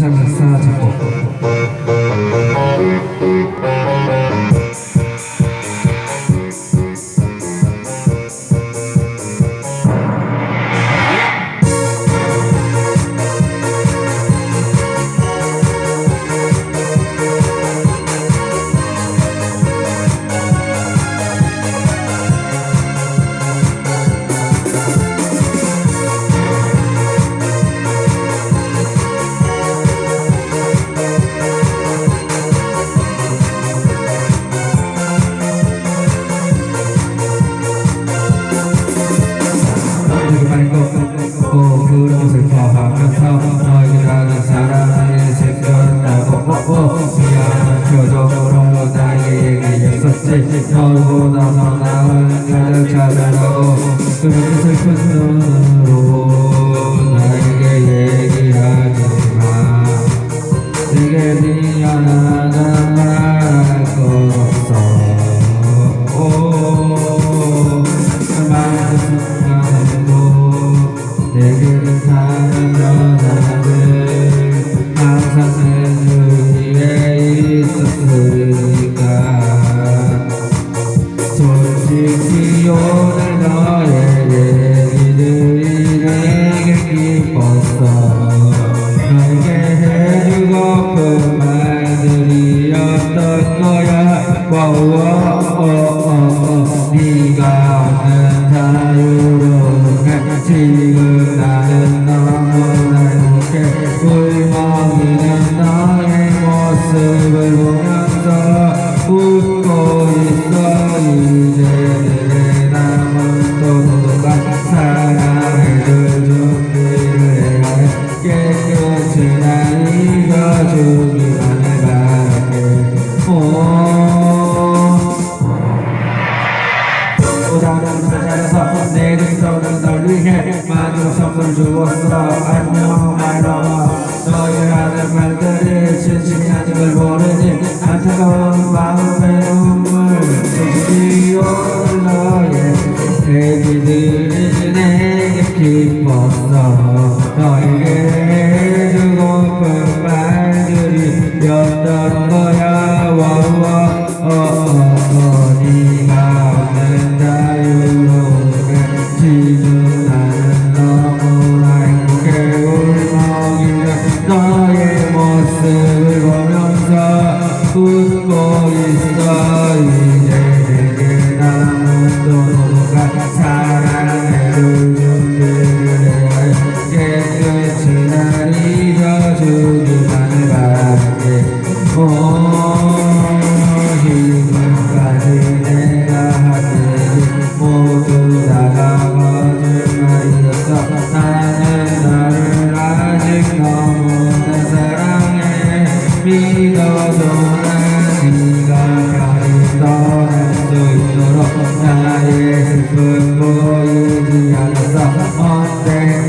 이상사 작곡 슬픈 눈으로 나에게 얘기하지마 내게 미안한 싶었어 내게 해주고픈 말들이었던 거야 지금 나는 너무나 가려서 내게 속은 떨리게 만들어 선물 주었어 안녕 my love 너의 하는 말들이 진심이 아닌 걸 모르니 안타까운 마음의 눈물 수준이 올라 애기들이 내게 기뻤어 너에게 Hãy subscribe cho kênh Ghiền Mì Gõ Để không bỏ lỡ những video hấp dẫn